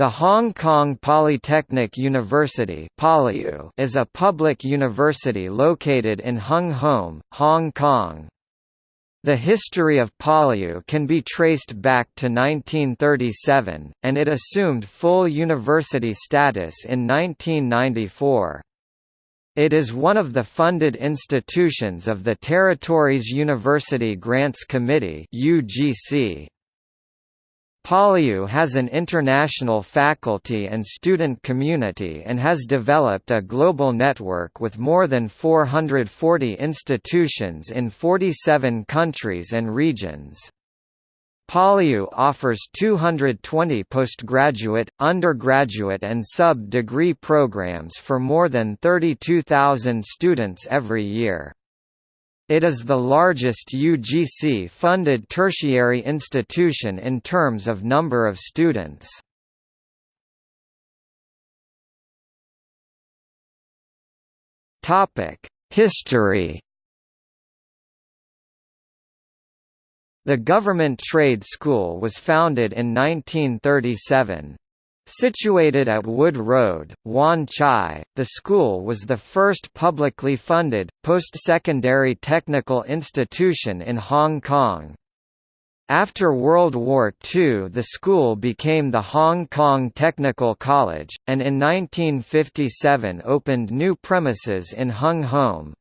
The Hong Kong Polytechnic University is a public university located in Hung Hom, Hong Kong. The history of PolyU can be traced back to 1937, and it assumed full university status in 1994. It is one of the funded institutions of the Territories University Grants Committee UGC. PolyU has an international faculty and student community and has developed a global network with more than 440 institutions in 47 countries and regions. PolyU offers 220 postgraduate, undergraduate and sub-degree programs for more than 32,000 students every year. It is the largest UGC-funded tertiary institution in terms of number of students. History The Government Trade School was founded in 1937. Situated at Wood Road, Wan Chai, the school was the first publicly funded, post-secondary technical institution in Hong Kong. After World War II the school became the Hong Kong Technical College, and in 1957 opened new premises in Hung Hom.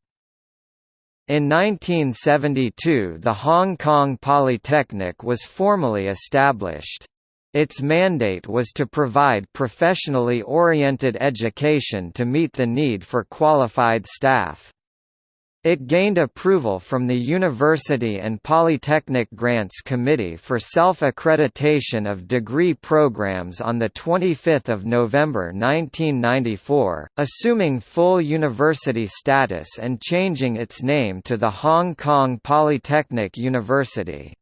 In 1972 the Hong Kong Polytechnic was formally established. Its mandate was to provide professionally oriented education to meet the need for qualified staff. It gained approval from the University and Polytechnic Grants Committee for self-accreditation of degree programs on 25 November 1994, assuming full university status and changing its name to the Hong Kong Polytechnic University.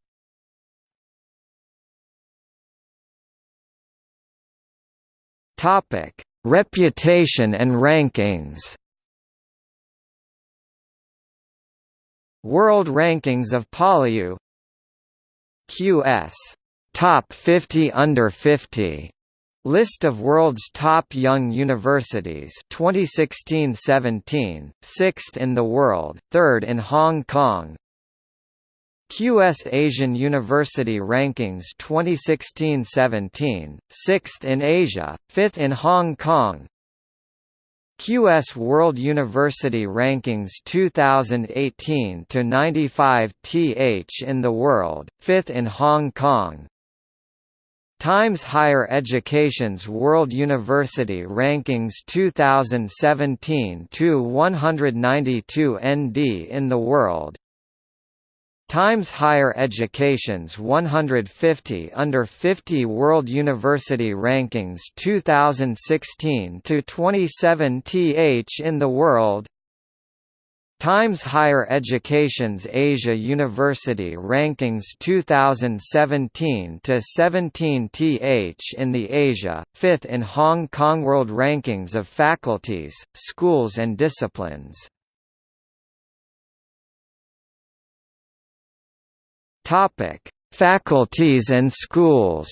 Topic: Reputation and rankings. World Rankings of PolyU QS Top 50 Under 50 List of world's top young universities. 2016-17, 6th in the world, 3rd in Hong Kong, QS Asian University Rankings 2016-17, 6th in Asia, 5th in Hong Kong. QS World University Rankings 2018-95 th in the world, 5th in Hong Kong. Times Higher Education's World University Rankings 2017-192 ND in the world Times Higher Education's 150 Under 50 World University Rankings 2016 to 27 th in the world. Times Higher Education's Asia University Rankings 2017 to 17 th in the Asia, 5th in Hong Kong World Rankings of Faculties, Schools and Disciplines Topic: Faculties and schools.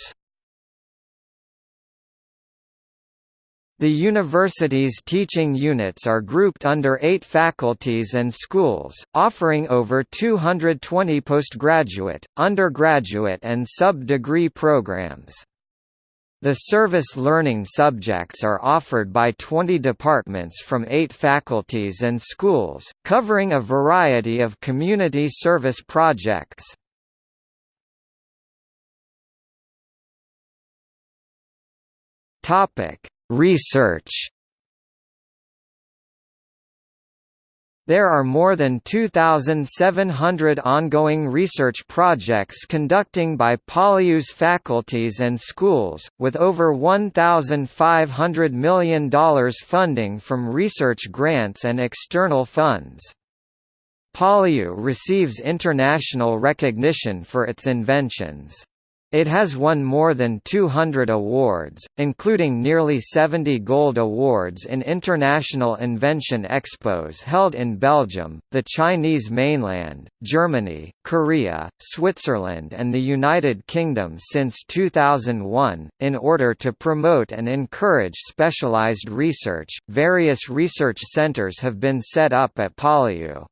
The university's teaching units are grouped under eight faculties and schools, offering over 220 postgraduate, undergraduate and sub-degree programs. The service learning subjects are offered by 20 departments from eight faculties and schools, covering a variety of community service projects. Topic: Research. There are more than 2,700 ongoing research projects conducting by PolyU's faculties and schools, with over $1,500 million funding from research grants and external funds. PolyU receives international recognition for its inventions. It has won more than 200 awards, including nearly 70 gold awards in international invention expos held in Belgium, the Chinese mainland, Germany, Korea, Switzerland, and the United Kingdom since 2001. In order to promote and encourage specialized research, various research centers have been set up at PolyU.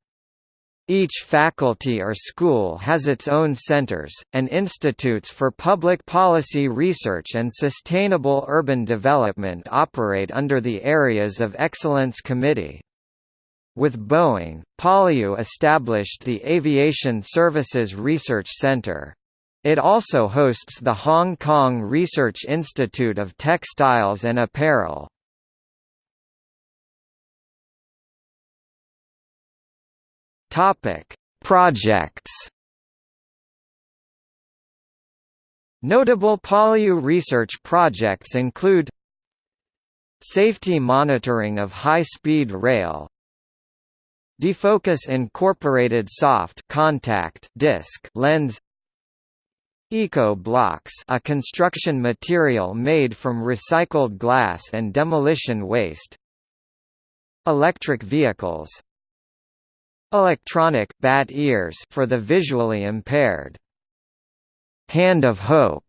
Each faculty or school has its own centers, and institutes for public policy research and sustainable urban development operate under the Areas of Excellence Committee. With Boeing, PolyU established the Aviation Services Research Center. It also hosts the Hong Kong Research Institute of Textiles and Apparel. Topic: Projects. Notable PolyU research projects include Safety monitoring of high-speed rail Defocus incorporated soft contact disc lens Eco blocks a construction material made from recycled glass and demolition waste Electric vehicles Electronic bat ears for the visually impaired. Hand of Hope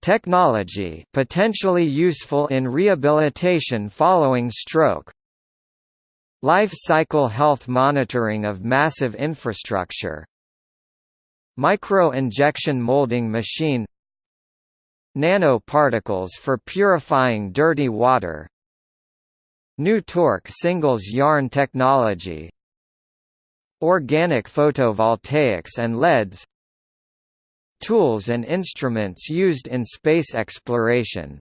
technology potentially useful in rehabilitation following stroke. Life cycle health monitoring of massive infrastructure. Micro-injection molding machine Nanoparticles for purifying dirty water Nu-Torque singles yarn technology Organic photovoltaics and LEDs Tools and instruments used in space exploration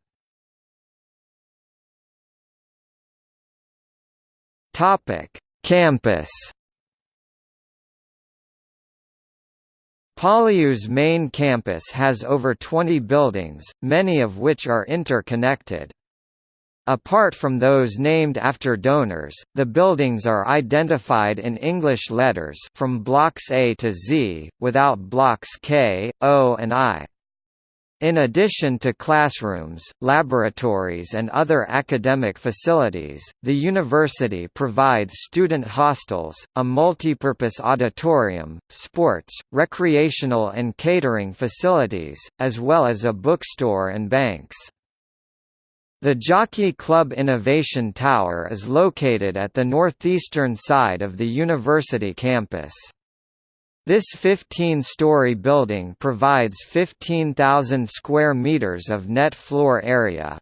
Campus PolyU's main campus has over 20 buildings, many of which are interconnected. Apart from those named after donors, the buildings are identified in English letters from blocks A to Z, without blocks K, O and I. In addition to classrooms, laboratories and other academic facilities, the university provides student hostels, a multipurpose auditorium, sports, recreational and catering facilities, as well as a bookstore and banks. The Jockey Club Innovation Tower is located at the northeastern side of the university campus. This 15-story building provides 15,000 square meters of net floor area.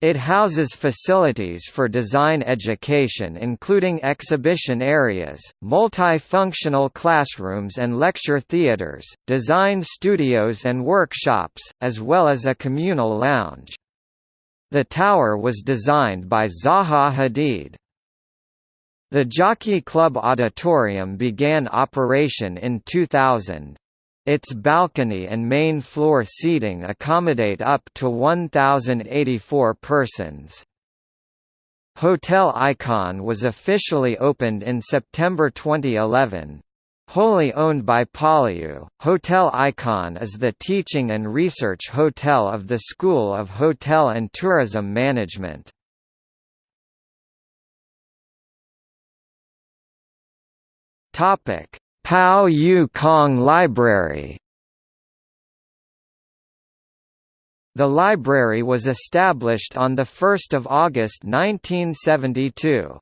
It houses facilities for design education including exhibition areas, multifunctional classrooms and lecture theaters, design studios and workshops, as well as a communal lounge. The tower was designed by Zaha Hadid. The Jockey Club Auditorium began operation in 2000. Its balcony and main floor seating accommodate up to 1,084 persons. Hotel Icon was officially opened in September 2011. Wholly owned by PolyU, Hotel Icon is the teaching and research hotel of the School of Hotel and Tourism Management. Pao Yu Kong Library The library was established on 1 August 1972.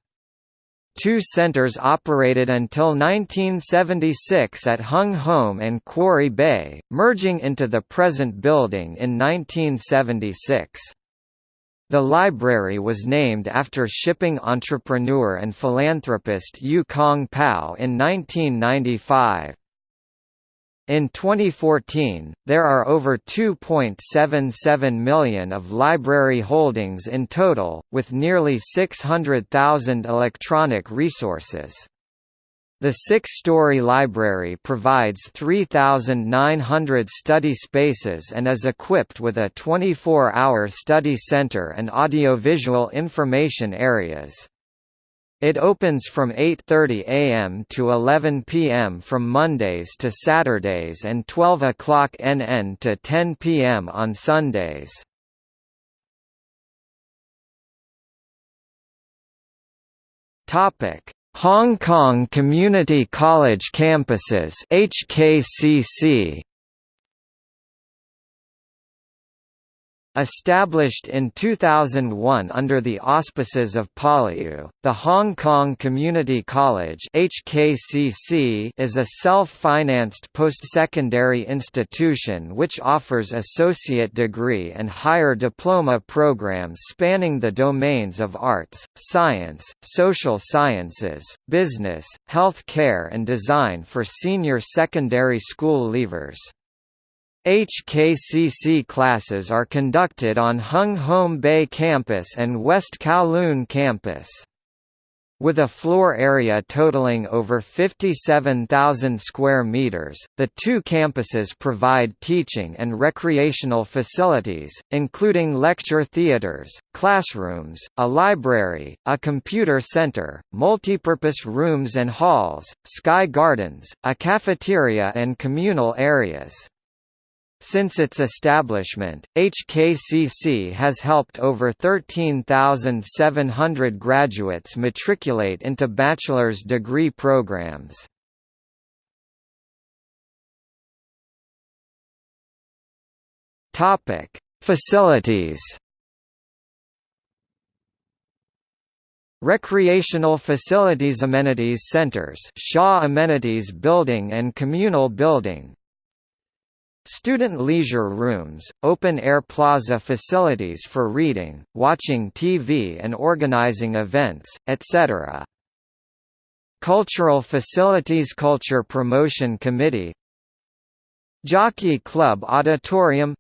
Two centers operated until 1976 at Hung Hom and Quarry Bay, merging into the present building in 1976. The library was named after shipping entrepreneur and philanthropist Yu Kong Pao in 1995. In 2014, there are over 2.77 million of library holdings in total, with nearly 600,000 electronic resources. The six-story library provides 3,900 study spaces and is equipped with a 24-hour study center and audiovisual information areas. It opens from 8.30 am to 11 pm from Mondays to Saturdays and 12 o'clock NN to 10 pm on Sundays. Hong Kong Community College Campuses HKCC Established in 2001 under the auspices of PolyU, the Hong Kong Community College HKCC is a self-financed post-secondary institution which offers associate degree and higher diploma programs spanning the domains of arts, science, social sciences, business, health care and design for senior secondary school leavers. HKCC classes are conducted on Hung Hom Bay campus and West Kowloon campus. With a floor area totaling over 57,000 square meters, the two campuses provide teaching and recreational facilities, including lecture theaters, classrooms, a library, a computer center, multipurpose rooms and halls, sky gardens, a cafeteria and communal areas. Since its establishment, HKCC has helped over 13,700 graduates matriculate into bachelor's degree programs. Topic: Facilities. Recreational Facilities Amenities Centers Shaw Amenities Building and Communal Building Student leisure rooms, open-air plaza facilities for reading, watching TV and organizing events, etc. Cultural Facilities Culture Promotion Committee. Jockey Club Auditorium.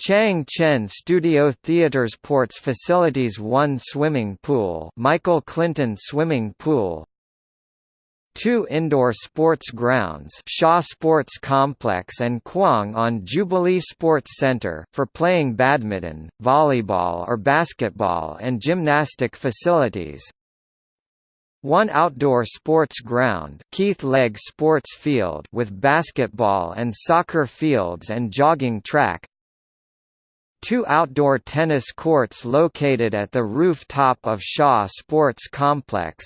Chiang Chen Studio Theaters Ports Facilities 1 Swimming Pool Michael Clinton Swimming Pool two indoor sports grounds Shaw Sports Complex and Kwong on Jubilee Sports Center for playing badminton, volleyball or basketball and gymnastic facilities, one outdoor sports ground Keith Legg Sports Field with basketball and soccer fields and jogging track. Two outdoor tennis courts located at the rooftop of Shaw Sports Complex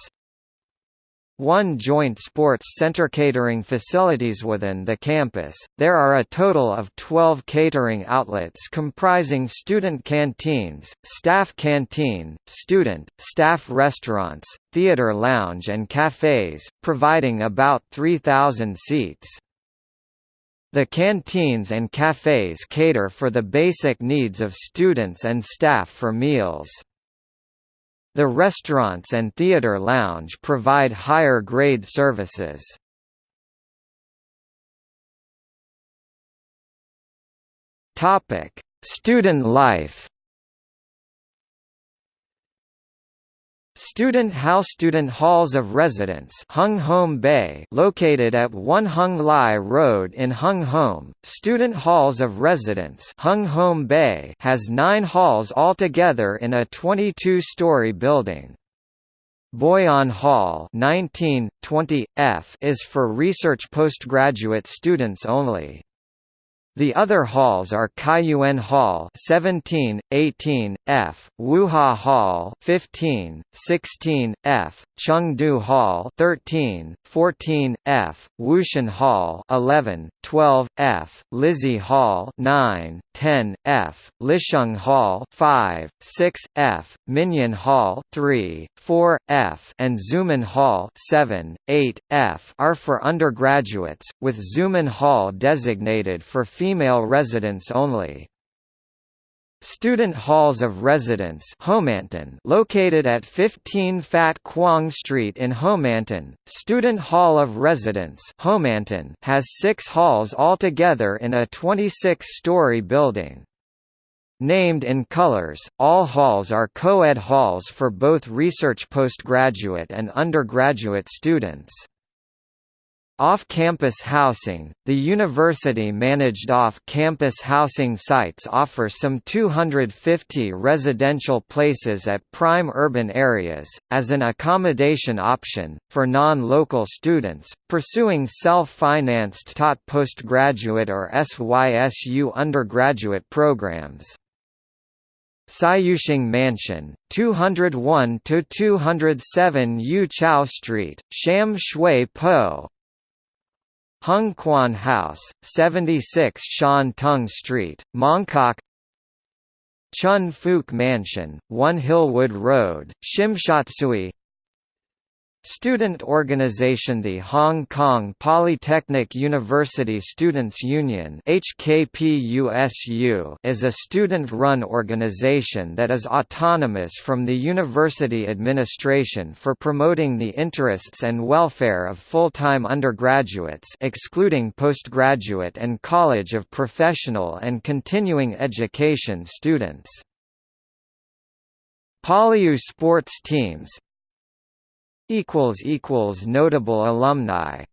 one joint sports center catering facilities within the campus. There are a total of 12 catering outlets comprising student canteens, staff canteen, student, staff restaurants, theater lounge and cafes, providing about 3,000 seats. The canteens and cafes cater for the basic needs of students and staff for meals. The restaurants and theater lounge provide higher-grade services. Topic: Student life Student House Student Halls of Residence Hung Hom Bay located at 1 Hung Lai Road in Hung Hom, Student Halls of Residence Hung Hom Bay has nine halls altogether in a 22-story building. Boyan Hall 19, 20, F is for research postgraduate students only. The other halls are Kaiyuan Hall 17, 18, F, Wuha Hall 15, 16, F, Chengdu Hall 13, 14, F, Wushan Hall 11, 12, F, Lizzie Hall 9, 10, F, Lisheng Hall 5, 6, F, Minyan Hall 3, 4, F, and Zuman Hall 7, 8, F are for undergraduates, with Zuman Hall designated for female residents only. Student Halls of Residence Homantin located at 15 Fat Kwong Street in Homantin, Student Hall of Residence Homantin has six halls altogether in a 26-story building. Named in colors, all halls are co-ed halls for both research postgraduate and undergraduate students. Off-campus housing – The university-managed off-campus housing sites offer some 250 residential places at prime urban areas, as an accommodation option, for non-local students, pursuing self-financed taught postgraduate or SYSU undergraduate programs. Saiyusheng Mansion, 201 to 207 Yu Chau Street, Sham Shui Po Hung Quan House, 76 Shan Tung Street, Mongkok. Chun Fook Mansion, 1 Hillwood Road, Tsim Sha Tsui Student organization The Hong Kong Polytechnic University Students' Union HKPUSU is a student-run organization that is autonomous from the university administration for promoting the interests and welfare of full-time undergraduates excluding postgraduate and College of Professional and Continuing Education students. Polyu sports teams Notable alumni